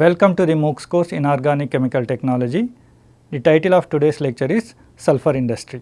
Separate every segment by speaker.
Speaker 1: Welcome to the MOOCs course in Organic Chemical Technology. The title of today's lecture is Sulfur Industry.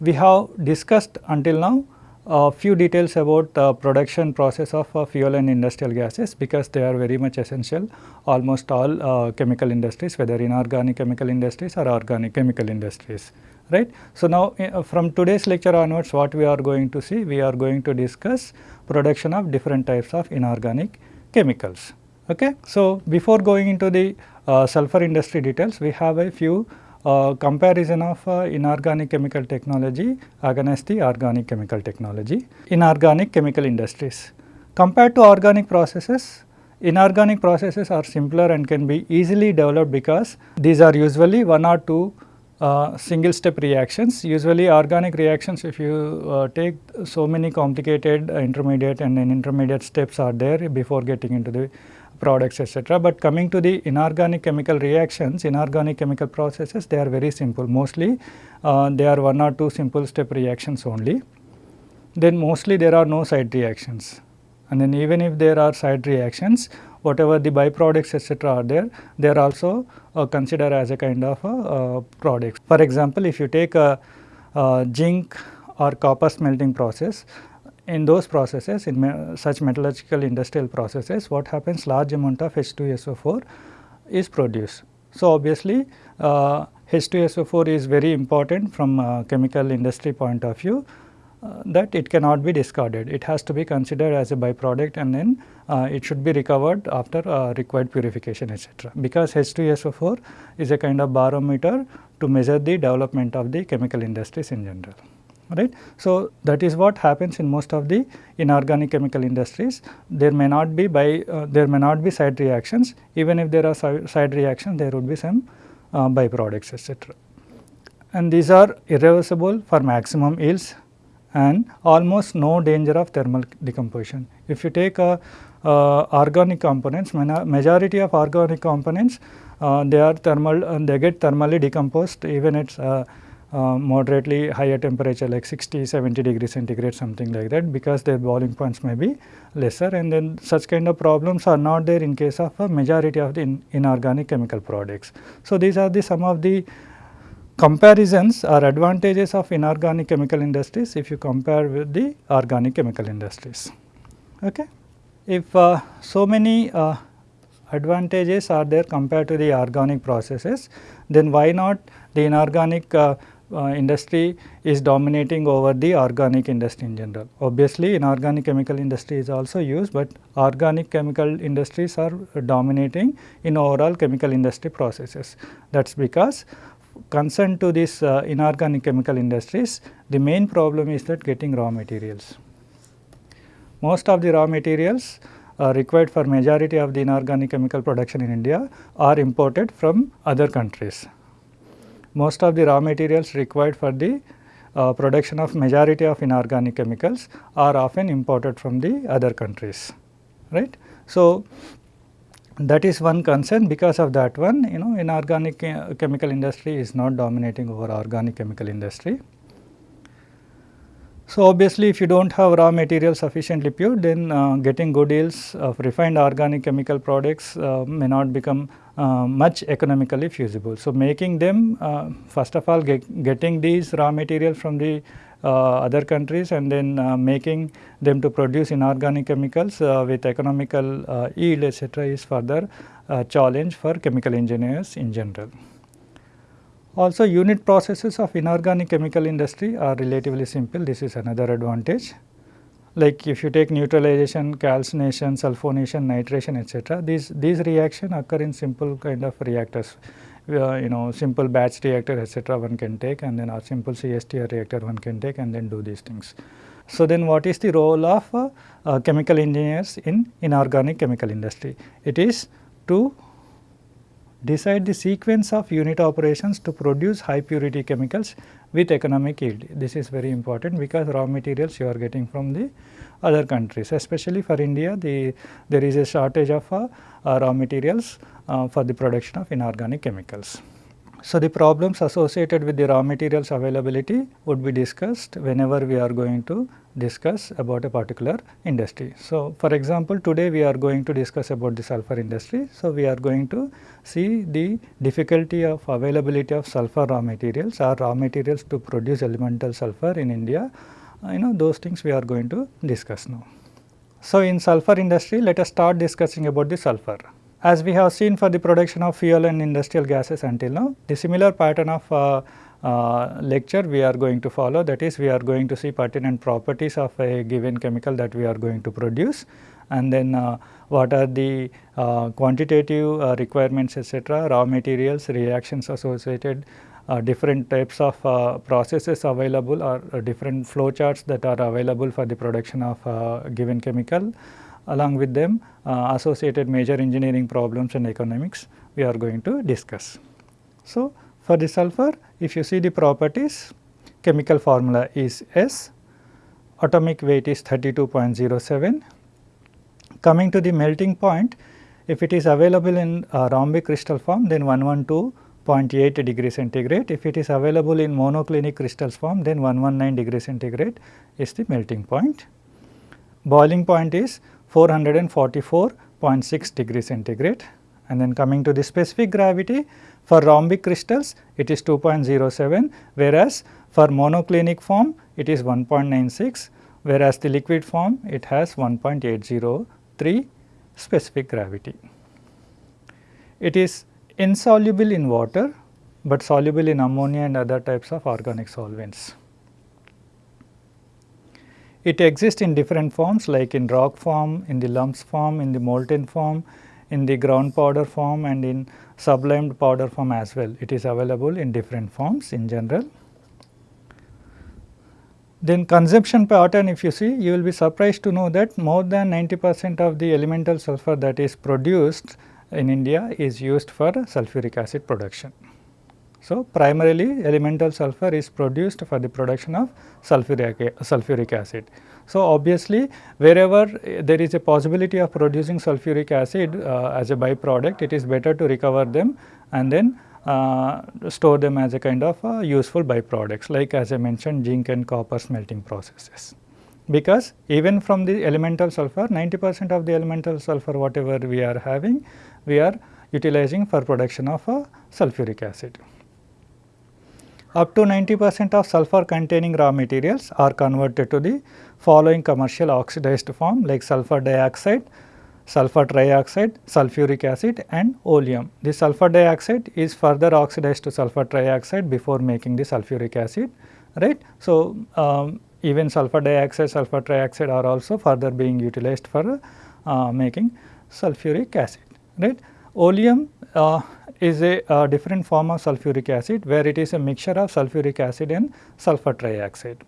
Speaker 1: We have discussed until now a few details about the production process of uh, fuel and industrial gases because they are very much essential almost all uh, chemical industries whether inorganic chemical industries or organic chemical industries right. So, now uh, from today's lecture onwards what we are going to see we are going to discuss production of different types of inorganic chemicals. Okay. So, before going into the uh, sulfur industry details, we have a few uh, comparison of uh, inorganic chemical technology against the organic chemical technology. Inorganic chemical industries. Compared to organic processes, inorganic processes are simpler and can be easily developed because these are usually one or two uh, single step reactions. Usually organic reactions if you uh, take so many complicated intermediate and then intermediate steps are there before getting into the products etc. But coming to the inorganic chemical reactions, inorganic chemical processes they are very simple mostly uh, they are one or two simple step reactions only. Then mostly there are no side reactions and then even if there are side reactions whatever the byproducts etc. are there, they are also uh, considered as a kind of a uh, product. For example, if you take a, a zinc or copper smelting process, in those processes in me such metallurgical industrial processes what happens large amount of H2SO4 is produced. So, obviously uh, H2SO4 is very important from chemical industry point of view uh, that it cannot be discarded. It has to be considered as a byproduct and then uh, it should be recovered after uh, required purification etc. Because H2SO4 is a kind of barometer to measure the development of the chemical industries in general right. So, that is what happens in most of the inorganic chemical industries. There may not be by uh, there may not be side reactions even if there are side reactions there would be some uh, byproducts etc. And these are irreversible for maximum yields and almost no danger of thermal decomposition. If you take uh, uh organic components majority of organic components uh, they are thermal and they get thermally decomposed even it's uh, uh, moderately higher temperature like 60, 70 degree centigrade something like that because their boiling points may be lesser and then such kind of problems are not there in case of a majority of the in inorganic chemical products. So, these are the some of the comparisons or advantages of inorganic chemical industries if you compare with the organic chemical industries. Okay. If uh, so many uh, advantages are there compared to the organic processes, then why not the inorganic uh, industry is dominating over the organic industry in general. Obviously, inorganic chemical industry is also used, but organic chemical industries are dominating in overall chemical industry processes. That is because concerned to this uh, inorganic chemical industries, the main problem is that getting raw materials. Most of the raw materials uh, required for majority of the inorganic chemical production in India are imported from other countries most of the raw materials required for the uh, production of majority of inorganic chemicals are often imported from the other countries, right. So, that is one concern because of that one you know inorganic uh, chemical industry is not dominating over organic chemical industry. So, obviously, if you do not have raw material sufficiently pure then uh, getting good yields of refined organic chemical products uh, may not become uh, much economically feasible. So, making them uh, first of all get, getting these raw material from the uh, other countries and then uh, making them to produce inorganic chemicals with economical yield etc., is further challenge for chemical engineers in general. Also unit processes of inorganic chemical industry are relatively simple, this is another advantage. Like if you take neutralization, calcination, sulfonation, nitration etc., these, these reactions occur in simple kind of reactors. Uh, you know simple batch reactor etc. one can take and then a simple CSTR reactor one can take and then do these things. So, then what is the role of uh, uh, chemical engineers in inorganic chemical industry? It is to decide the sequence of unit operations to produce high purity chemicals with economic yield. This is very important because raw materials you are getting from the other countries especially for India the there is a shortage of uh, uh, raw materials uh, for the production of inorganic chemicals. So, the problems associated with the raw materials availability would be discussed whenever we are going to discuss about a particular industry. So, for example, today we are going to discuss about the sulfur industry. So, we are going to see the difficulty of availability of sulfur raw materials or raw materials to produce elemental sulfur in India. Uh, you know those things we are going to discuss now. So, in sulfur industry let us start discussing about the sulfur. As we have seen for the production of fuel and industrial gases until now, the similar pattern of uh, uh, lecture we are going to follow that is we are going to see pertinent properties of a given chemical that we are going to produce and then uh, what are the uh, quantitative uh, requirements etc., raw materials, reactions associated, uh, different types of uh, processes available or different flow charts that are available for the production of a given chemical along with them associated major engineering problems and economics we are going to discuss. So, for the sulfur, if you see the properties, chemical formula is S, atomic weight is 32.07. Coming to the melting point, if it is available in uh, rhombic crystal form, then 112.8 degree centigrade. If it is available in monoclinic crystals form, then 119 degree centigrade is the melting point. Boiling point is 444.6 degree centigrade. And then coming to the specific gravity, for rhombic crystals it is 2.07 whereas for monoclinic form it is 1.96 whereas the liquid form it has 1.803 specific gravity. It is insoluble in water, but soluble in ammonia and other types of organic solvents. It exists in different forms like in rock form, in the lumps form, in the molten form, in the ground powder form and in sublimed powder form as well. It is available in different forms in general. Then consumption pattern if you see you will be surprised to know that more than 90 percent of the elemental sulfur that is produced in India is used for sulfuric acid production. So, primarily elemental sulfur is produced for the production of sulfuric, sulfuric acid. So, obviously, wherever there is a possibility of producing sulfuric acid uh, as a byproduct, it is better to recover them and then uh, store them as a kind of uh, useful byproducts like as I mentioned zinc and copper smelting processes. Because even from the elemental sulfur 90 percent of the elemental sulfur whatever we are having we are utilizing for production of uh, sulfuric acid. Up to 90 percent of sulfur containing raw materials are converted to the following commercial oxidized form like sulfur dioxide, sulfur trioxide, sulfuric acid and oleum. The sulfur dioxide is further oxidized to sulfur trioxide before making the sulfuric acid, right. So, um, even sulfur dioxide, sulfur trioxide are also further being utilized for uh, making sulfuric acid, right. Oleum uh, is a uh, different form of sulfuric acid where it is a mixture of sulfuric acid and sulfur trioxide.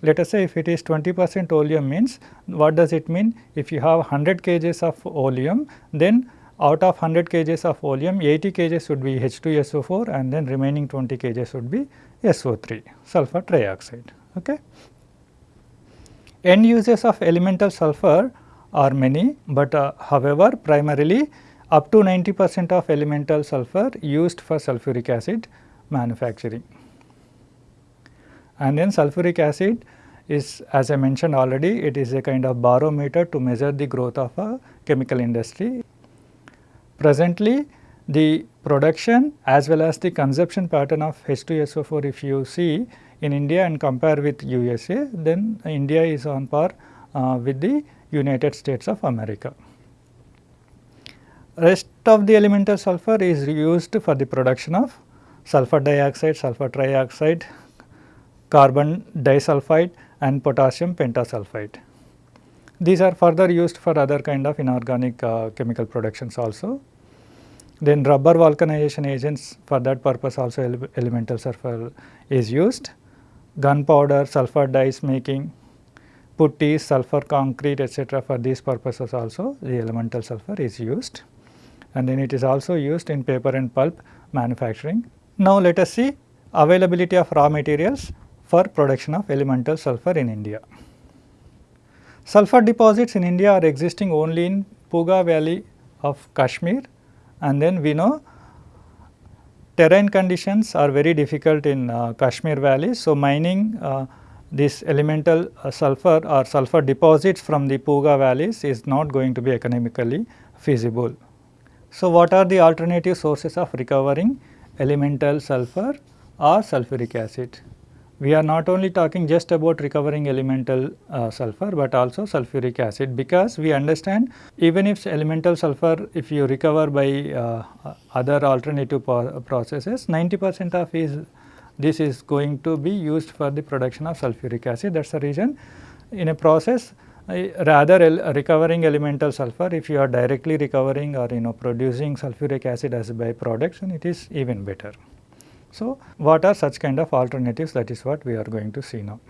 Speaker 1: Let us say if it is 20 percent oleum means what does it mean? If you have 100 kgs of oleum then out of 100 kgs of oleum 80 kgs would be H2SO4 and then remaining 20 kgs would be SO3 sulfur trioxide. Okay. End uses of elemental sulfur are many, but uh, however primarily up to 90 percent of elemental sulfur used for sulfuric acid manufacturing. And then sulfuric acid is as I mentioned already it is a kind of barometer to measure the growth of a chemical industry. Presently the production as well as the consumption pattern of H2SO4 if you see in India and compare with USA then India is on par uh, with the United States of America. Rest of the elemental sulfur is used for the production of sulfur dioxide, sulfur trioxide, carbon disulfide and potassium pentasulfide. These are further used for other kind of inorganic uh, chemical productions also. Then rubber vulcanization agents for that purpose also ele elemental sulfur is used. Gunpowder, sulfur dyes making, putty, sulfur concrete etc. for these purposes also the elemental sulfur is used and then it is also used in paper and pulp manufacturing. Now let us see availability of raw materials for production of elemental sulfur in India. Sulfur deposits in India are existing only in Puga valley of Kashmir and then we know terrain conditions are very difficult in uh, Kashmir valley. So, mining uh, this elemental uh, sulfur or sulfur deposits from the Puga valleys is not going to be economically feasible. So, what are the alternative sources of recovering elemental sulfur or sulfuric acid? We are not only talking just about recovering elemental uh, sulfur, but also sulfuric acid because we understand even if elemental sulfur if you recover by uh, other alternative processes 90 percent of is this is going to be used for the production of sulfuric acid that is the reason in a process rather recovering elemental sulfur if you are directly recovering or you know producing sulfuric acid as a byproduct then it is even better. So, what are such kind of alternatives that is what we are going to see now.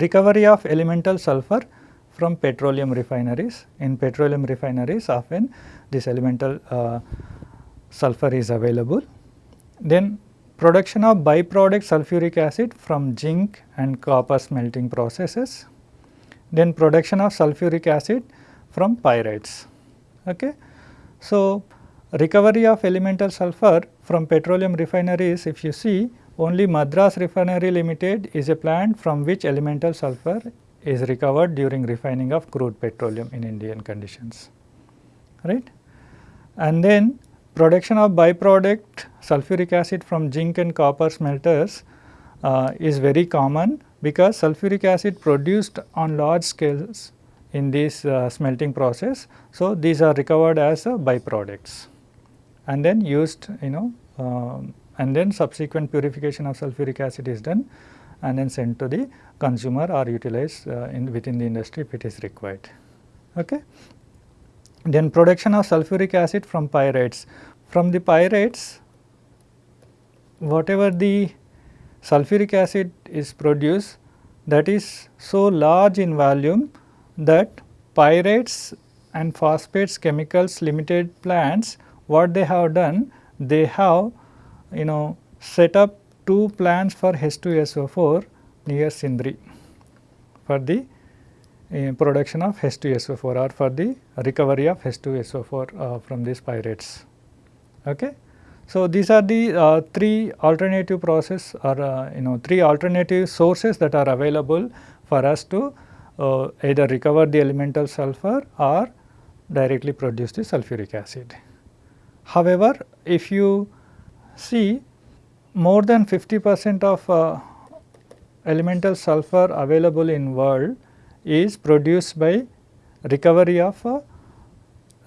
Speaker 1: Recovery of elemental sulfur from petroleum refineries. In petroleum refineries often this elemental uh, sulfur is available. Then production of byproduct sulfuric acid from zinc and copper smelting processes then production of sulfuric acid from pyrites. Okay. So, recovery of elemental sulfur from petroleum refineries if you see only Madras Refinery Limited is a plant from which elemental sulfur is recovered during refining of crude petroleum in Indian conditions right. And then production of byproduct sulfuric acid from zinc and copper smelters uh, is very common because sulfuric acid produced on large scales in this uh, smelting process. So, these are recovered as uh, byproducts and then used you know um, and then subsequent purification of sulfuric acid is done and then sent to the consumer or utilized uh, in within the industry if it is required. Okay. Then production of sulfuric acid from pyrites. From the pyrites whatever the sulfuric acid is produced that is so large in volume that pyrites and phosphates chemicals limited plants what they have done they have you know set up two plants for H2SO4 near Sindri for the uh, production of H2SO4 or for the recovery of H2SO4 uh, from these pyrites. Okay. So, these are the uh, three alternative process or uh, you know three alternative sources that are available for us to uh, either recover the elemental sulfur or directly produce the sulfuric acid. However, if you see more than 50 percent of uh, elemental sulfur available in world is produced by recovery of uh,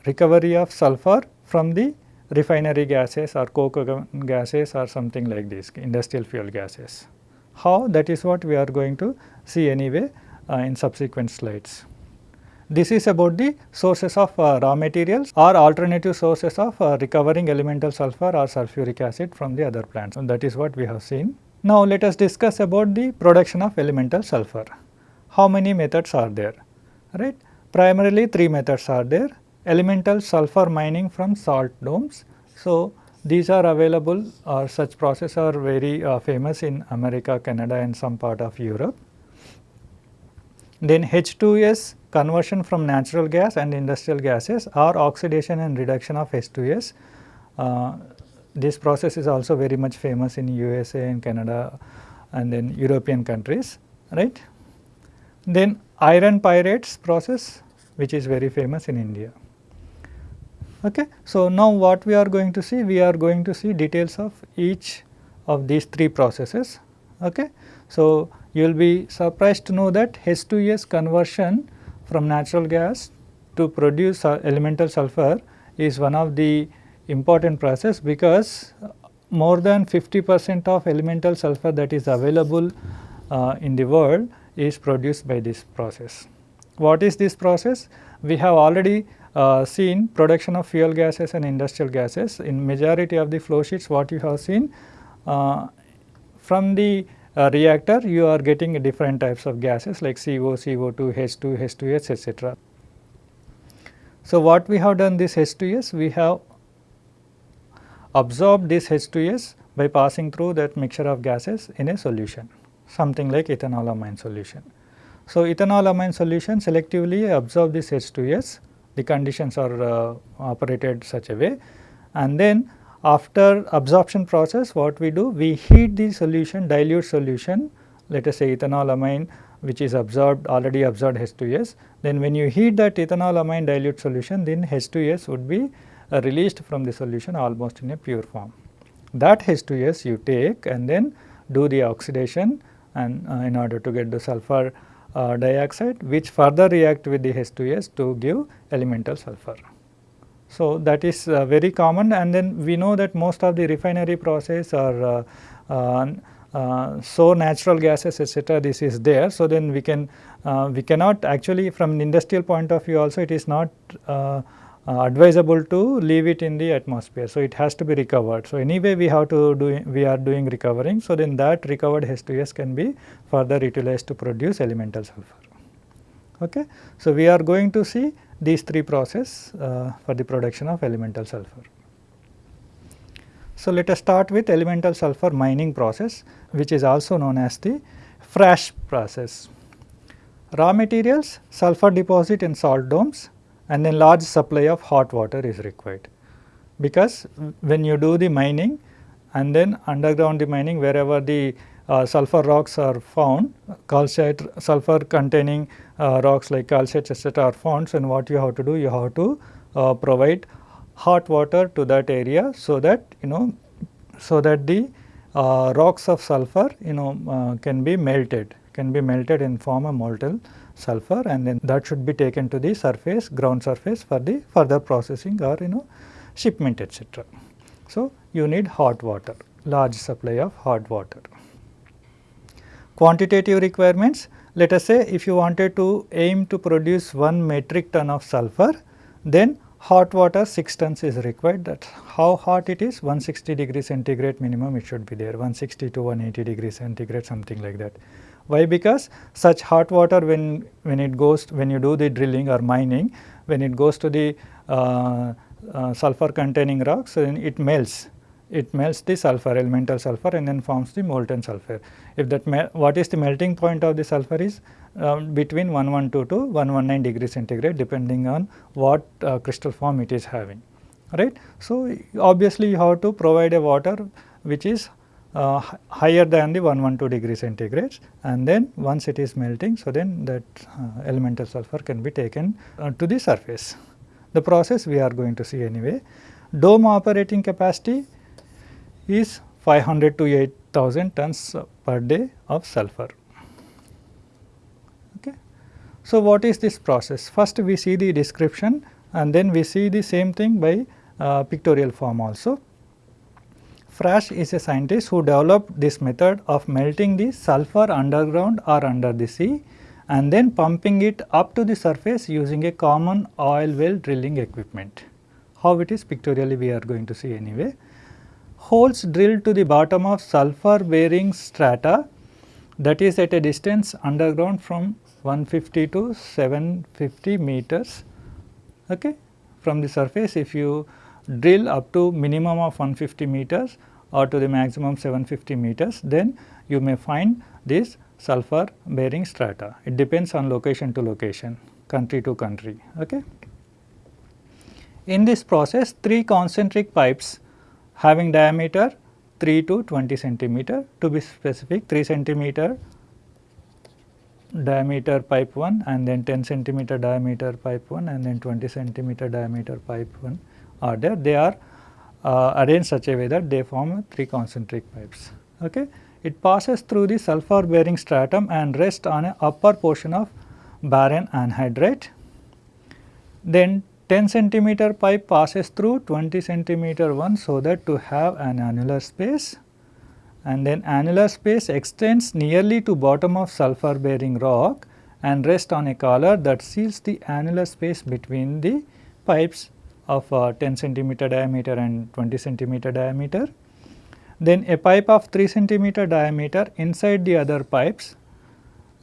Speaker 1: recovery of sulfur from the refinery gases or coke gases or something like this industrial fuel gases. How that is what we are going to see anyway uh, in subsequent slides. This is about the sources of uh, raw materials or alternative sources of uh, recovering elemental sulfur or sulfuric acid from the other plants and that is what we have seen. Now, let us discuss about the production of elemental sulfur. How many methods are there? Right? Primarily three methods are there elemental sulfur mining from salt domes. So, these are available or such process are very uh, famous in America, Canada and some part of Europe. Then H2S conversion from natural gas and industrial gases or oxidation and reduction of H2S. Uh, this process is also very much famous in USA and Canada and then European countries, right. Then iron pyrites process which is very famous in India. Okay. So, now what we are going to see? We are going to see details of each of these three processes. Okay. So, you will be surprised to know that H2S conversion from natural gas to produce elemental sulfur is one of the important process because more than 50 percent of elemental sulfur that is available uh, in the world is produced by this process. What is this process? We have already uh, seen production of fuel gases and industrial gases in majority of the flow sheets what you have seen uh, from the uh, reactor you are getting different types of gases like CO, CO2, H2, H2S etc. So, what we have done this H2S we have absorbed this H2S by passing through that mixture of gases in a solution something like ethanolamine solution. So, ethanolamine solution selectively absorb this H2S the conditions are uh, operated such a way and then after absorption process what we do we heat the solution dilute solution let us say ethanolamine which is absorbed already absorbed H2S, then when you heat that ethanolamine dilute solution then H2S would be uh, released from the solution almost in a pure form. That H2S you take and then do the oxidation and uh, in order to get the sulfur uh, dioxide which further react with the H2S to give elemental sulfur. So, that is uh, very common and then we know that most of the refinery process are uh, uh, uh so natural gases etc. this is there. So, then we can we cannot actually from an industrial point of view also it is not uh, advisable to leave it in the atmosphere. So, it has to be recovered. So, anyway we have to do we are doing recovering. So, then that recovered H2S can be further utilized to produce elemental sulfur. Okay. So, we are going to see these three process uh, for the production of elemental sulfur. So, let us start with elemental sulfur mining process which is also known as the Frasch process. Raw materials sulfur deposit in salt domes and then large supply of hot water is required. Because when you do the mining and then underground the mining wherever the uh, sulfur rocks are found, calcite sulfur containing uh, rocks like calcite etc. are found. and what you have to do? You have to uh, provide hot water to that area so that you know so that the uh, rocks of sulfur you know uh, can be melted can be melted and form a molten sulfur and then that should be taken to the surface ground surface for the further processing or you know shipment etc. So, you need hot water large supply of hot water. Quantitative requirements let us say if you wanted to aim to produce 1 metric ton of sulfur then hot water 6 tons is required that how hot it is 160 degree centigrade minimum it should be there 160 to 180 degree centigrade something like that. Why? Because such hot water when, when it goes when you do the drilling or mining when it goes to the uh, uh, sulfur containing rocks then it melts it melts the sulfur elemental sulfur and then forms the molten sulfur. If that what is the melting point of the sulfur is um, between 112 to 119 degree centigrade depending on what uh, crystal form it is having right. So, obviously you have to provide a water which is uh, higher than the 112 degree centigrade and then once it is melting so then that uh, elemental sulfur can be taken uh, to the surface. The process we are going to see anyway. Dome operating capacity is 500 to 8000 tons per day of sulfur. Okay. So, what is this process? First we see the description and then we see the same thing by uh, pictorial form also. Frasch is a scientist who developed this method of melting the sulfur underground or under the sea and then pumping it up to the surface using a common oil well drilling equipment. How it is pictorially we are going to see anyway. Holes drilled to the bottom of sulfur bearing strata that is at a distance underground from 150 to 750 meters okay. from the surface if you drill up to minimum of 150 meters or to the maximum 750 meters, then you may find this sulfur bearing strata. It depends on location to location, country to country. Okay. In this process, three concentric pipes having diameter 3 to 20 centimeter to be specific 3 centimeter diameter pipe 1 and then 10 centimeter diameter pipe 1 and then 20 centimeter diameter pipe 1 are there. They are uh, arranged such a way that they form three concentric pipes. Okay. It passes through the sulfur bearing stratum and rests on a upper portion of barren anhydrite. Then 10 centimeter pipe passes through 20 centimeter one so that to have an annular space and then annular space extends nearly to bottom of sulfur bearing rock and rest on a collar that seals the annular space between the pipes of uh, 10 centimeter diameter and 20 centimeter diameter. Then a pipe of 3 centimeter diameter inside the other pipes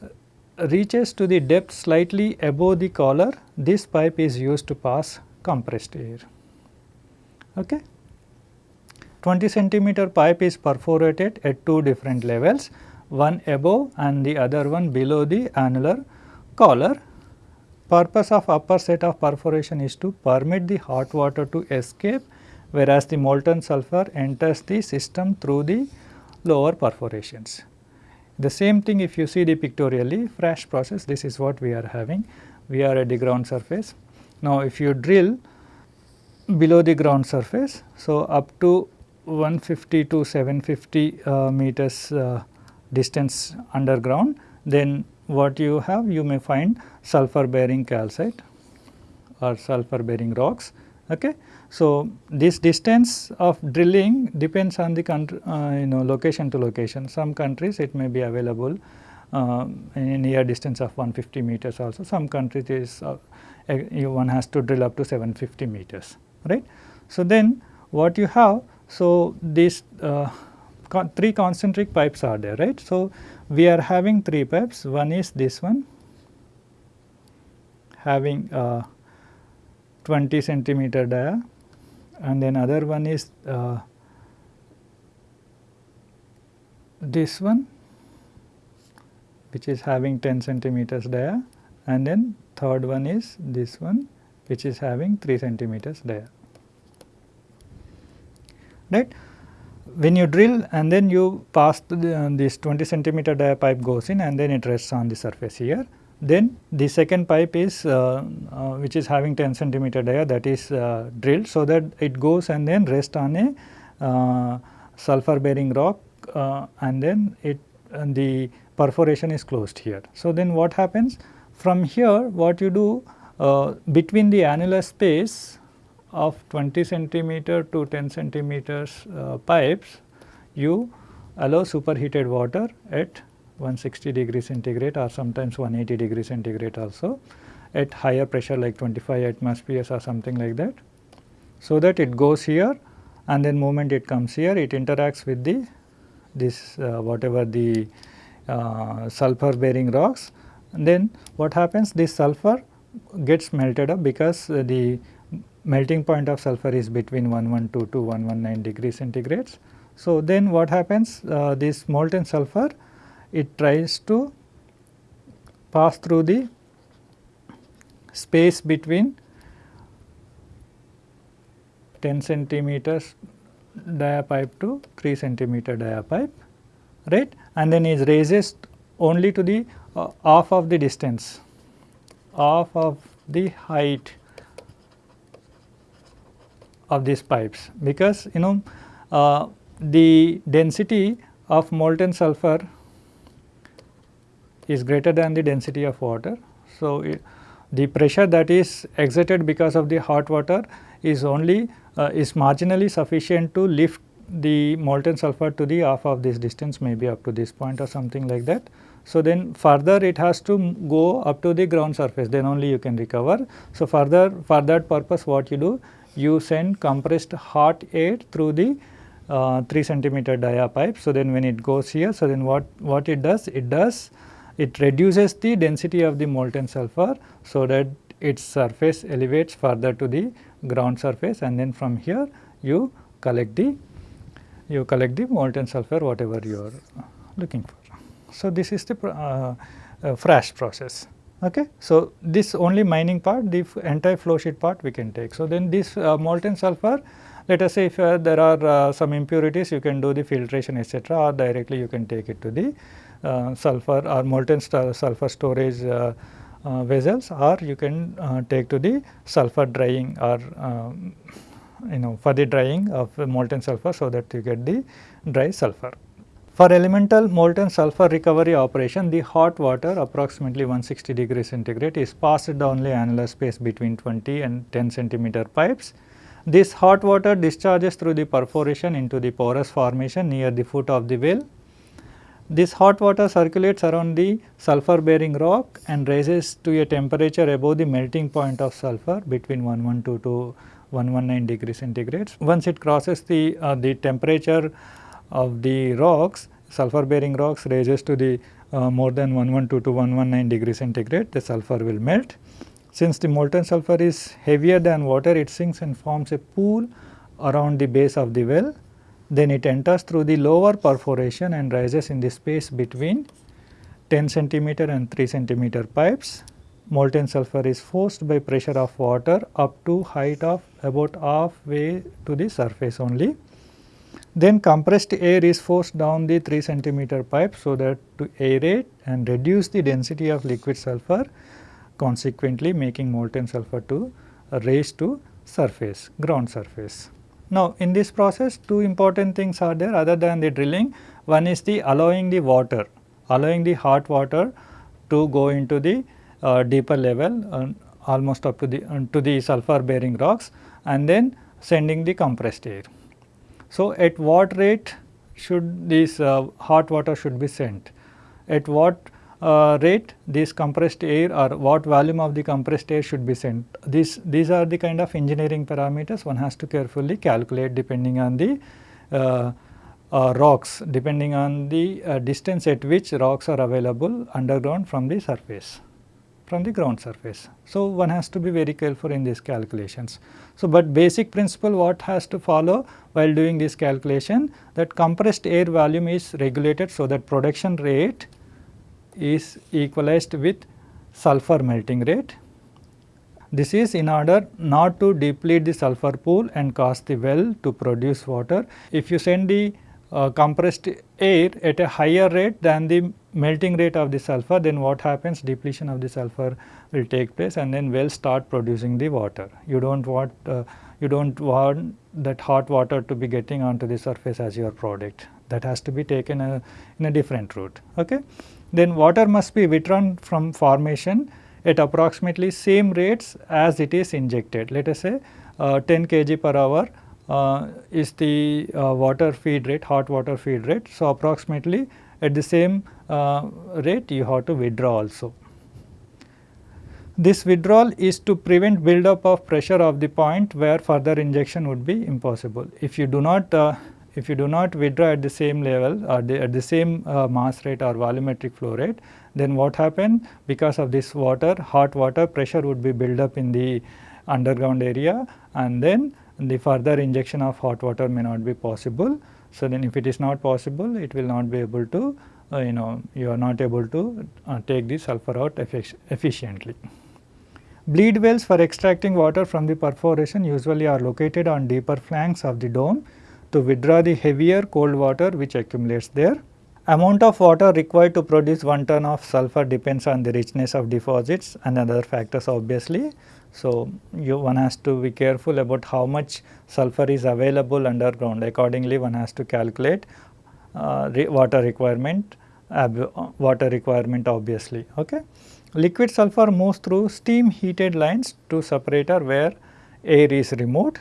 Speaker 1: uh, reaches to the depth slightly above the collar. This pipe is used to pass compressed air. Okay. 20 centimeter pipe is perforated at two different levels, one above and the other one below the annular collar purpose of upper set of perforation is to permit the hot water to escape whereas the molten sulfur enters the system through the lower perforations. The same thing if you see the pictorially Frasch process this is what we are having. We are at the ground surface. Now if you drill below the ground surface. So, up to 150 to 750 uh, meters uh, distance underground then what you have you may find sulfur bearing calcite or sulfur bearing rocks. Okay. So, this distance of drilling depends on the country, uh, you know location to location. Some countries it may be available uh, in near distance of 150 meters also. Some countries is uh, one has to drill up to 750 meters, right. So, then what you have, so these uh, three concentric pipes are there, right. So, we are having three pipes, one is this one having uh, 20 centimeter dia. And then other one is uh, this one which is having 10 centimeters dia. And then third one is this one which is having 3 centimeters dia. Right when you drill and then you pass the, uh, this 20 centimeter dia pipe goes in and then it rests on the surface here then the second pipe is uh, uh, which is having 10 centimeter dia that is uh, drilled so that it goes and then rest on a uh, sulfur bearing rock and then it and the perforation is closed here. So, then what happens from here what you do between the annular space of 20 centimeter to 10 centimeters pipes you allow superheated water at 160 degree centigrade or sometimes 180 degree centigrade also at higher pressure like 25 atmospheres or something like that. So, that it goes here and then moment it comes here it interacts with the this uh, whatever the uh, sulfur bearing rocks and then what happens this sulfur gets melted up because uh, the melting point of sulfur is between 112 to 119 degree centigrades. So, then what happens? Uh, this molten sulfur it tries to pass through the space between 10 centimeters dia pipe to 3 centimeter dia pipe right? And then it raises only to the uh, half of the distance half of the height of these pipes because you know uh, the density of molten sulfur is greater than the density of water. So, it, the pressure that is exerted because of the hot water is only uh, is marginally sufficient to lift the molten sulfur to the half of this distance maybe up to this point or something like that. So, then further it has to go up to the ground surface then only you can recover. So, further for that purpose what you do you send compressed hot air through the uh, 3 centimeter dia pipe. So, then when it goes here so then what, what it does it does it reduces the density of the molten sulfur so that its surface elevates further to the ground surface and then from here you collect the you collect the molten sulfur whatever you are looking for. So, this is the uh, uh, Frasch process. Okay. So, this only mining part the entire flow sheet part we can take. So, then this uh, molten sulfur let us say if uh, there are uh, some impurities you can do the filtration etc., or directly you can take it to the uh, sulfur or molten sulfur storage uh, uh, vessels or you can take to the sulfur drying or um, you know for the drying of molten sulfur so that you get the dry sulfur. For elemental molten sulfur recovery operation, the hot water approximately 160 degrees centigrade is passed down the annular space between 20 and 10 centimeter pipes. This hot water discharges through the perforation into the porous formation near the foot of the well this hot water circulates around the sulfur bearing rock and rises to a temperature above the melting point of sulfur between 112 to 119 degrees centigrades. Once it crosses the, uh, the temperature of the rocks, sulfur bearing rocks raises to the uh, more than 112 to 119 degree centigrade, the sulfur will melt. Since the molten sulfur is heavier than water, it sinks and forms a pool around the base of the well then it enters through the lower perforation and rises in the space between 10 centimeter and 3 centimeter pipes. Molten sulfur is forced by pressure of water up to height of about halfway to the surface only. Then compressed air is forced down the 3 centimeter pipe so that to aerate and reduce the density of liquid sulfur consequently making molten sulfur to raise to surface ground surface. Now, in this process two important things are there other than the drilling one is the allowing the water allowing the hot water to go into the uh, deeper level uh, almost up to the uh, to the sulfur bearing rocks and then sending the compressed air. So, at what rate should this uh, hot water should be sent? At what uh, rate this compressed air or what volume of the compressed air should be sent? These, these are the kind of engineering parameters one has to carefully calculate depending on the uh, uh, rocks, depending on the uh, distance at which rocks are available underground from the surface from the ground surface. So, one has to be very careful in these calculations. So, but basic principle what has to follow while doing this calculation that compressed air volume is regulated so that production rate is equalized with sulfur melting rate. This is in order not to deplete the sulfur pool and cause the well to produce water. If you send the compressed air at a higher rate than the melting rate of the sulfur then what happens depletion of the sulfur will take place and then well start producing the water. You do not want uh, you do not want that hot water to be getting onto the surface as your product that has to be taken a, uh, in a different route. Okay. Then water must be withdrawn from formation at approximately same rates as it is injected. Let us say uh, 10 kg per hour uh, is the uh, water feed rate, hot water feed rate. So, approximately at the same uh, rate you have to withdraw also. This withdrawal is to prevent buildup of pressure of the point where further injection would be impossible. If you do not uh, if you do not withdraw at the same level or the, at the same uh, mass rate or volumetric flow rate, then what happen because of this water hot water pressure would be built up in the underground area and then the further injection of hot water may not be possible. So, then if it is not possible it will not be able to uh, you know you are not able to uh, take the sulfur out efficiently. Bleed wells for extracting water from the perforation usually are located on deeper flanks of the dome to withdraw the heavier cold water which accumulates there. Amount of water required to produce 1 ton of sulfur depends on the richness of deposits and other factors obviously. So, you one has to be careful about how much sulfur is available underground accordingly one has to calculate uh, re water requirement water requirement obviously. Okay. Liquid sulfur moves through steam heated lines to separator where air is removed.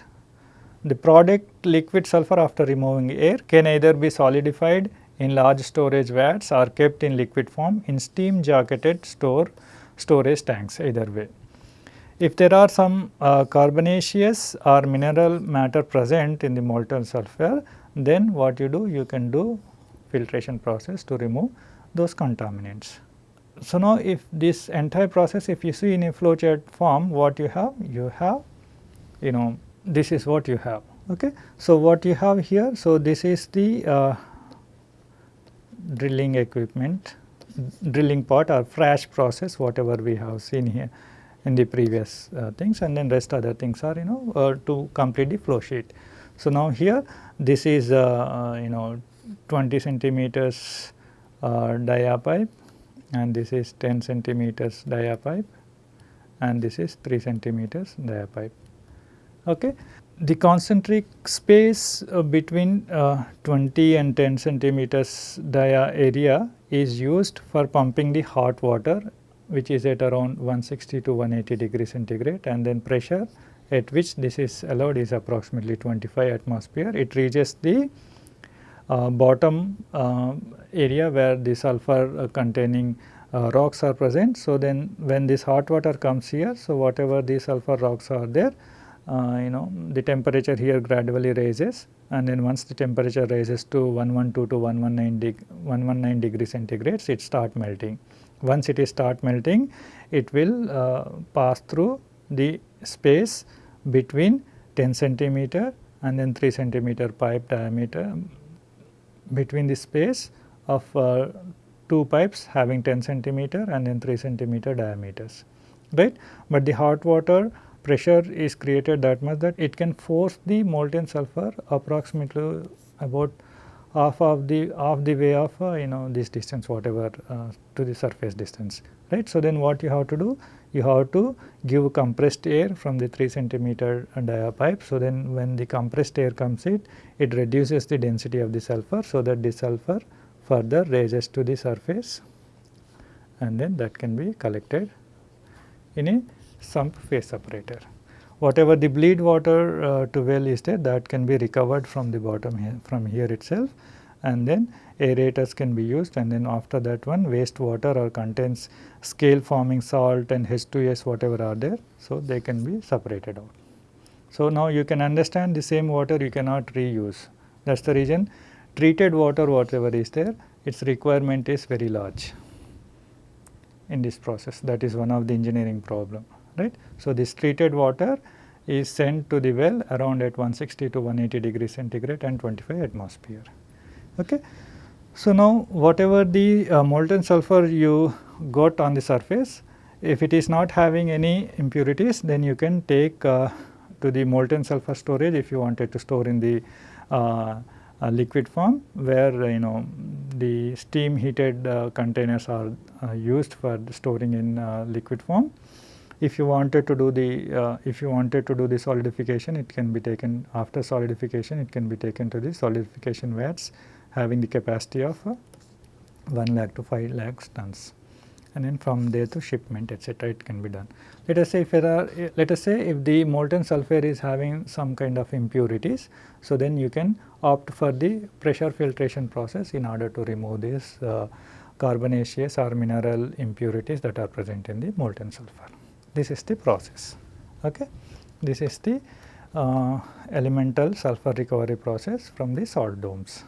Speaker 1: The product liquid sulfur after removing air can either be solidified in large storage vats or kept in liquid form in steam jacketed store storage tanks either way. If there are some uh, carbonaceous or mineral matter present in the molten sulfur, then what you do? You can do filtration process to remove those contaminants. So, now if this entire process if you see in a flowchart form what you have? You have you know this is what you have. Okay. So, what you have here? So, this is the uh, drilling equipment, drilling part or Frasch process whatever we have seen here in the previous uh, things and then rest other things are you know uh, to complete the flow sheet. So, now here this is uh, uh you know 20 centimeters uh, dia pipe and this is 10 centimeters dia pipe and this is 3 centimeters dia pipe. Okay. The concentric space uh, between 20 and 10 centimeters dia area is used for pumping the hot water which is at around 160 to 180 degree centigrade and then pressure at which this is allowed is approximately 25 atmosphere. It reaches the uh, bottom uh, area where the sulfur uh, containing uh, rocks are present. So, then when this hot water comes here, so whatever the sulfur rocks are there, uh, you know the temperature here gradually raises and then once the temperature rises to 112 to 119, deg 119 degree centigrades, it start melting. Once it is start melting, it will uh, pass through the space between 10 centimeter and then 3 centimeter pipe diameter between the space of uh, two pipes having 10 centimeter and then 3 centimeter diameters right. But the hot water pressure is created that much that it can force the molten sulfur approximately about half of the half the way of uh, you know this distance whatever uh, to the surface distance right. So, then what you have to do you have to give compressed air from the 3 centimeter dia pipe. So, then when the compressed air comes in it reduces the density of the sulfur. So, that the sulfur further raises to the surface and then that can be collected in a sump phase separator. Whatever the bleed water uh, to well is there that can be recovered from the bottom here from here itself and then aerators can be used and then after that one wastewater or contains scale forming salt and H2S whatever are there. So, they can be separated out. So, now you can understand the same water you cannot reuse that is the reason treated water whatever is there its requirement is very large in this process that is one of the engineering problem right. So, this treated water is sent to the well around at 160 to 180 degree centigrade and 25 atmosphere. Okay. So, now whatever the uh, molten sulfur you got on the surface if it is not having any impurities then you can take uh, to the molten sulfur storage if you wanted to store in the uh, uh, liquid form where you know the steam heated uh, containers are uh, used for storing in liquid form. If you wanted to do the uh, if you wanted to do the solidification it can be taken after solidification it can be taken to the solidification vats having the capacity of 1 lakh to 5 lakh tons and then from there to shipment etc. it can be done. Let us say if there are let us say if the molten sulfur is having some kind of impurities, so then you can opt for the pressure filtration process in order to remove these uh, carbonaceous or mineral impurities that are present in the molten sulfur. This is the process. Okay. This is the uh, elemental sulfur recovery process from the salt domes.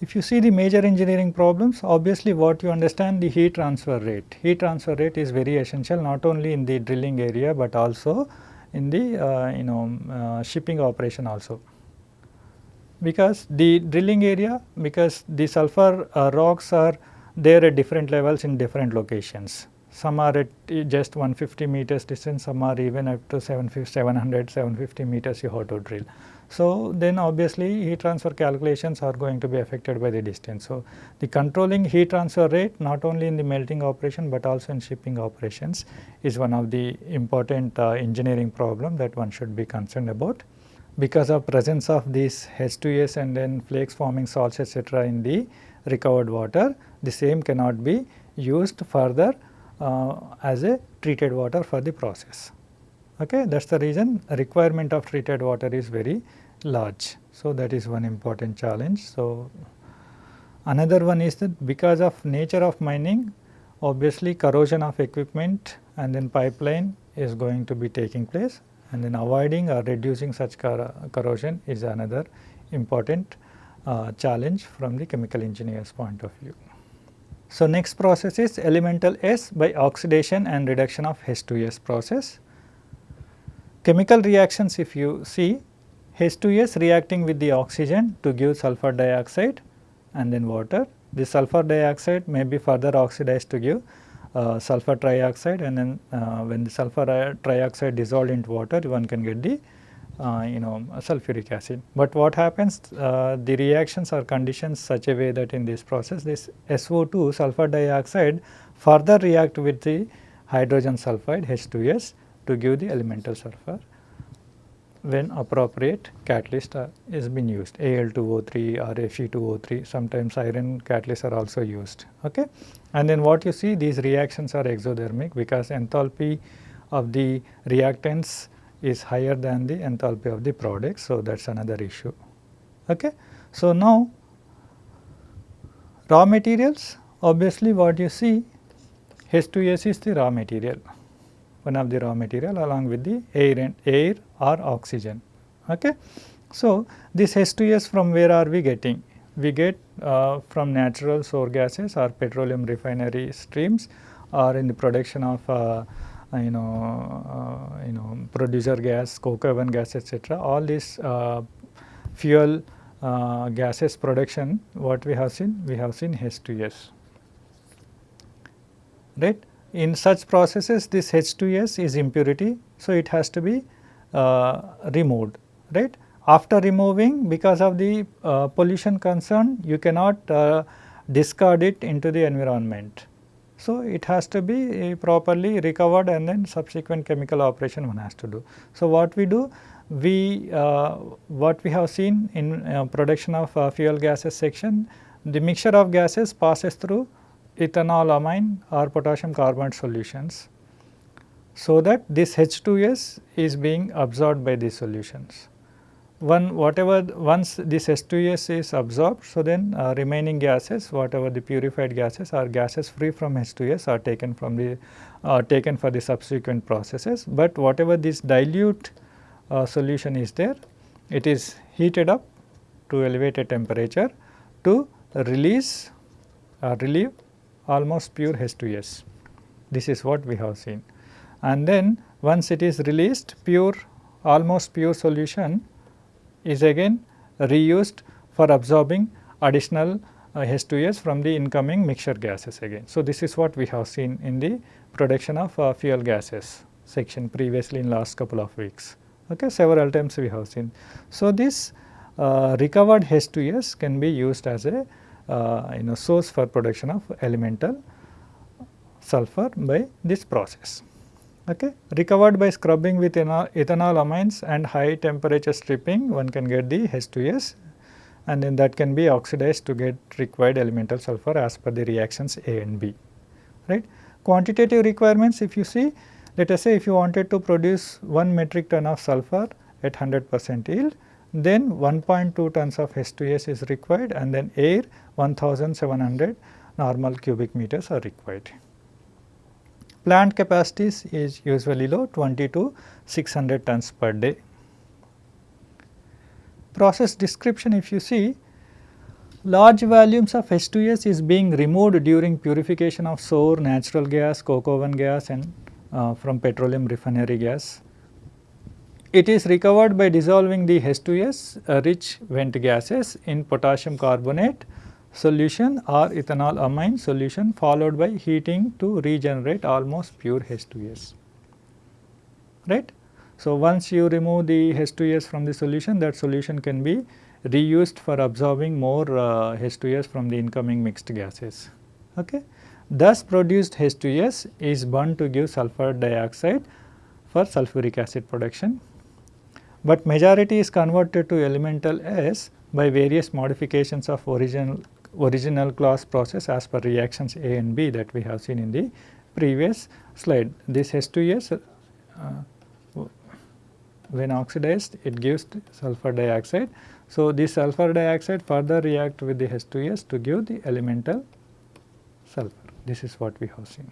Speaker 1: If you see the major engineering problems, obviously what you understand the heat transfer rate. Heat transfer rate is very essential not only in the drilling area, but also in the uh, you know uh, shipping operation also. Because the drilling area, because the sulfur uh, rocks are there at different levels in different locations. Some are at just 150 meters distance, some are even up to 700, 750 meters you have to drill. So, then obviously heat transfer calculations are going to be affected by the distance. So, the controlling heat transfer rate not only in the melting operation, but also in shipping operations is one of the important uh, engineering problem that one should be concerned about. Because of presence of these H2S and then flakes forming salts etc., in the recovered water, the same cannot be used further as a treated water for the process. Okay, that is the reason requirement of treated water is very large. So, that is one important challenge. So, another one is that because of nature of mining obviously corrosion of equipment and then pipeline is going to be taking place and then avoiding or reducing such cor corrosion is another important uh, challenge from the chemical engineer's point of view. So, next process is elemental S by oxidation and reduction of H2S process. Chemical reactions if you see H2S reacting with the oxygen to give sulfur dioxide and then water. The sulfur dioxide may be further oxidized to give uh, sulfur trioxide and then uh, when the sulfur trioxide dissolved into water one can get the uh, you know sulfuric acid. But what happens uh, the reactions are conditions such a way that in this process this SO2 sulfur dioxide further react with the hydrogen sulfide H2S to give the elemental sulfur when appropriate catalyst uh, is being used Al2O3 or Fe2O3 sometimes iron catalysts are also used. Okay? And then what you see these reactions are exothermic because enthalpy of the reactants is higher than the enthalpy of the product. So, that is another issue. Okay? So, now raw materials obviously what you see H2S is the raw material one of the raw material along with the air and air or oxygen. Okay. So, this H2S from where are we getting? We get uh, from natural sour gases or petroleum refinery streams or in the production of uh, you know uh, you know producer gas, coke oven gas etc. All these uh, fuel uh, gases production what we have seen? We have seen H2S right. In such processes this H2S is impurity. So, it has to be uh, removed right. after removing because of the uh, pollution concern you cannot uh, discard it into the environment. So, it has to be uh, properly recovered and then subsequent chemical operation one has to do. So, what we do we uh, what we have seen in uh, production of uh, fuel gases section the mixture of gases passes through ethanol amine or potassium carbonate solutions so that this H2S is being absorbed by these solutions. One whatever once this H2S is absorbed, so then uh, remaining gases whatever the purified gases or gases free from H2S are taken from the uh, taken for the subsequent processes, but whatever this dilute uh, solution is there, it is heated up to elevated temperature to release or relieve almost pure H2S. This is what we have seen. And then once it is released pure almost pure solution is again reused for absorbing additional uh, H2S from the incoming mixture gases again. So, this is what we have seen in the production of uh, fuel gases section previously in last couple of weeks okay several times we have seen. So, this uh, recovered H2S can be used as a uh, you know source for production of elemental sulfur by this process. Okay. Recovered by scrubbing with ethanol amines and high temperature stripping one can get the H2S and then that can be oxidized to get required elemental sulfur as per the reactions A and B. Right. Quantitative requirements if you see let us say if you wanted to produce 1 metric ton of sulfur at 100 percent yield, then 1.2 tons of H2S is required and then air 1700 normal cubic meters are required. Plant capacities is usually low 20 to 600 tons per day. Process description if you see large volumes of H2S is being removed during purification of sour natural gas, coke oven gas and uh, from petroleum refinery gas. It is recovered by dissolving the H2S uh, rich vent gases in potassium carbonate solution or ethanol amine solution followed by heating to regenerate almost pure H2S. Right? So, once you remove the H2S from the solution that solution can be reused for absorbing more uh, H2S from the incoming mixed gases. Okay? Thus produced H2S is burned to give sulfur dioxide for sulfuric acid production, but majority is converted to elemental S by various modifications of original original Claus process as per reactions A and B that we have seen in the previous slide. This H2S uh, when oxidized it gives sulfur dioxide. So, this sulfur dioxide further react with the H2S to give the elemental sulfur. This is what we have seen,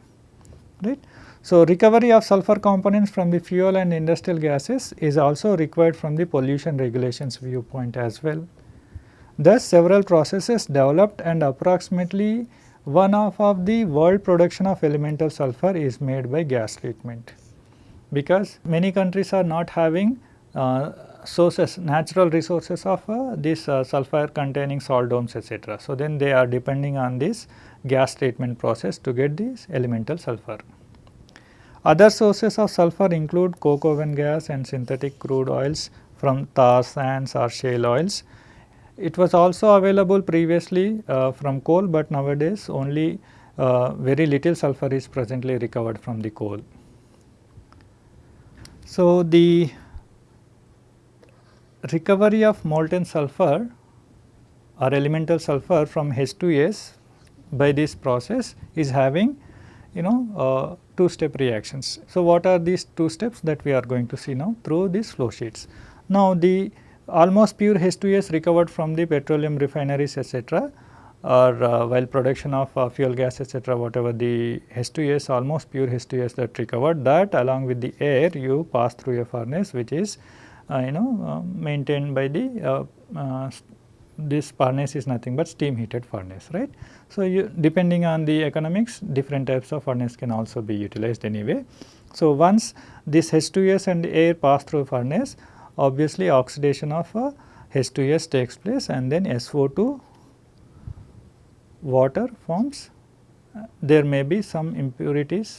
Speaker 1: right. So, recovery of sulfur components from the fuel and industrial gases is also required from the pollution regulations viewpoint as well. Thus, several processes developed and approximately one half of the world production of elemental sulfur is made by gas treatment. Because many countries are not having uh, sources, natural resources of uh, this uh, sulfur containing salt domes etc. So, then they are depending on this gas treatment process to get this elemental sulfur. Other sources of sulfur include coke oven gas and synthetic crude oils from tar sands or shale oils. It was also available previously uh, from coal, but nowadays only uh, very little sulfur is presently recovered from the coal. So, the recovery of molten sulfur or elemental sulfur from H2S by this process is having you know uh, two step reactions. So, what are these two steps that we are going to see now through these flow sheets. Now, the almost pure H2S recovered from the petroleum refineries etc., or uh, while production of uh, fuel gas etc., whatever the H2S almost pure H2S that recovered that along with the air you pass through a furnace which is uh, you know uh, maintained by the uh, this furnace is nothing but steam heated furnace right. So, you depending on the economics different types of furnace can also be utilized anyway. So, once this H2S and air pass through furnace obviously oxidation of uh, H2S takes place and then SO2 water forms. there may be some impurities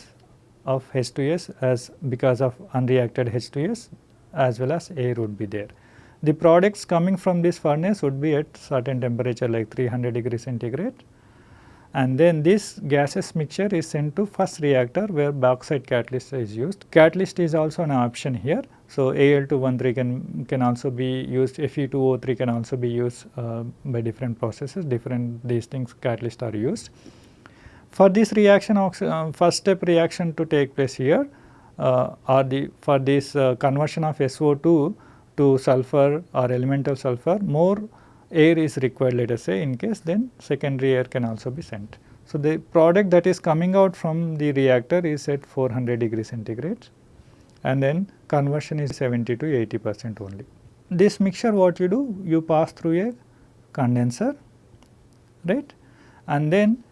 Speaker 1: of H2S as because of unreacted H2S as well as air would be there the products coming from this furnace would be at certain temperature like 300 degree centigrade and then this gases mixture is sent to first reactor where bauxite catalyst is used. Catalyst is also an option here. So, Al2O3 can, can also be used, Fe2O3 can also be used uh, by different processes, different these things catalysts are used. For this reaction, uh, first step reaction to take place here uh, or the for this uh, conversion of SO2 to sulfur or elemental sulfur, more air is required let us say in case then secondary air can also be sent. So, the product that is coming out from the reactor is at 400 degree centigrade and then conversion is 70 to 80 percent only. This mixture what you do? You pass through a condenser right and then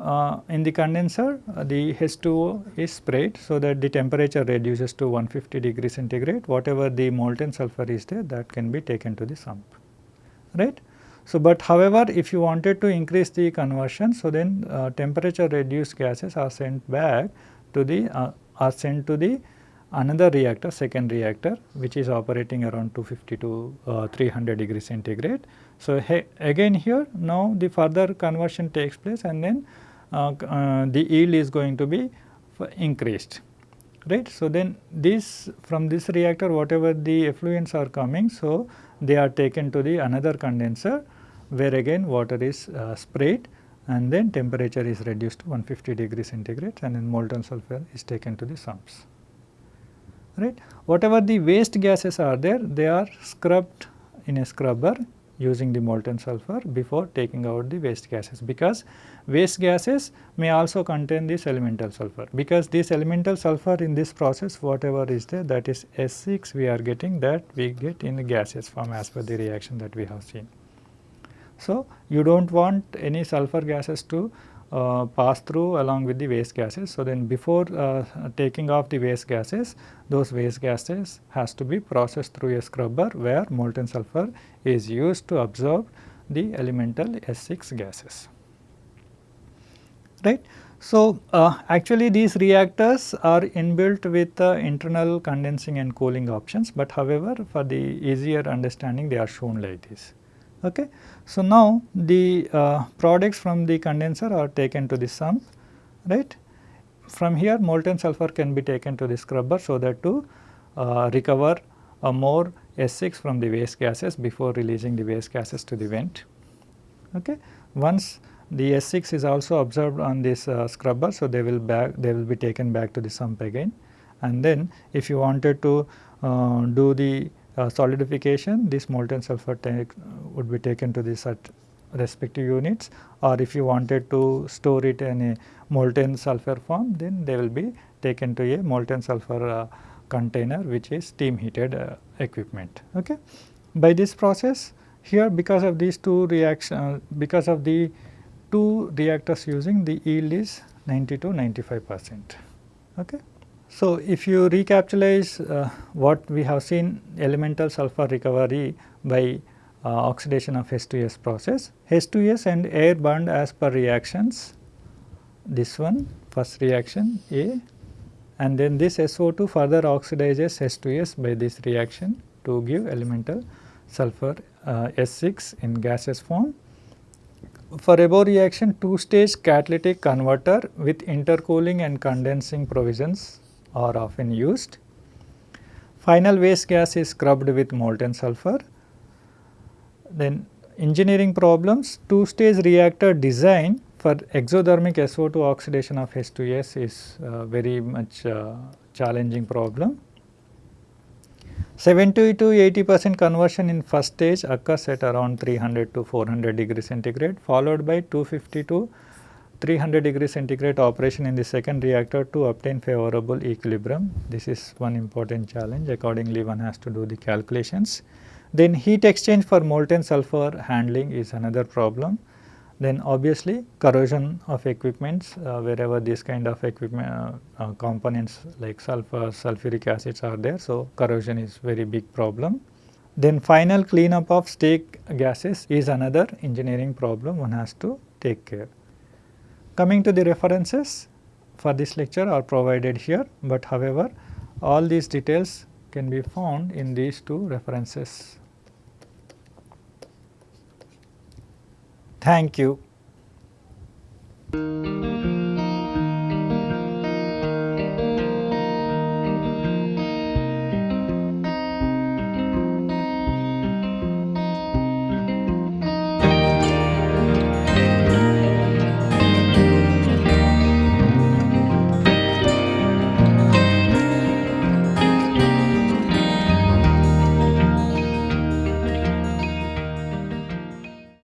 Speaker 1: uh, in the condenser uh, the H2O is sprayed so that the temperature reduces to 150 degree centigrade whatever the molten sulfur is there that can be taken to the sump right. So, but however, if you wanted to increase the conversion, so then uh, temperature reduced gases are sent back to the uh, are sent to the another reactor second reactor which is operating around 250 to uh, 300 degree centigrade. So, again here now the further conversion takes place and then uh, uh, the yield is going to be increased right. So, then this from this reactor whatever the effluents are coming. So, they are taken to the another condenser where again water is uh, sprayed and then temperature is reduced to 150 degree centigrade and then molten sulfur is taken to the sumps. Right. Whatever the waste gases are there, they are scrubbed in a scrubber using the molten sulfur before taking out the waste gases because waste gases may also contain this elemental sulfur because this elemental sulfur in this process whatever is there that is S6 we are getting that we get in the gaseous form as per the reaction that we have seen. So, you do not want any sulfur gases to pass through along with the waste gases. So, then before uh, taking off the waste gases, those waste gases has to be processed through a scrubber where molten sulfur is used to absorb the elemental S6 gases. Right. So, uh, actually these reactors are inbuilt with uh, internal condensing and cooling options, but however, for the easier understanding they are shown like this. Okay. So, now the uh, products from the condenser are taken to the sump right. From here molten sulfur can be taken to the scrubber so that to uh, recover a more S6 from the waste gases before releasing the waste gases to the vent. Okay. Once the S6 is also absorbed on this uh, scrubber, so they will back they will be taken back to the sump again and then if you wanted to uh, do the uh, solidification this molten sulfur would be taken to the respective units or if you wanted to store it in a molten sulfur form then they will be taken to a molten sulfur uh, container which is steam heated uh, equipment. Okay. By this process here because of these two reaction uh, because of the two reactors using the yield is 90 to 95 percent. Okay. So, if you recapitalize uh, what we have seen elemental sulfur recovery by uh, oxidation of H2S process, H2S and air burned as per reactions, this one first reaction A. And then this SO2 further oxidizes H2S by this reaction to give elemental sulfur uh, S6 in gaseous form. For above reaction two stage catalytic converter with intercooling and condensing provisions are often used. Final waste gas is scrubbed with molten sulfur. Then engineering problems, two stage reactor design for exothermic SO2 oxidation of H2S is uh, very much uh, challenging problem. 70 to 80 percent conversion in first stage occurs at around 300 to 400 degree centigrade followed by 250 to 300 degree centigrade operation in the second reactor to obtain favorable equilibrium. This is one important challenge accordingly one has to do the calculations. Then heat exchange for molten sulfur handling is another problem. Then obviously corrosion of equipments uh, wherever this kind of equipment uh, uh, components like sulfur, sulfuric acids are there. So, corrosion is very big problem. Then final cleanup of stack gases is another engineering problem one has to take care. Coming to the references for this lecture are provided here, but however all these details can be found in these two references. Thank you.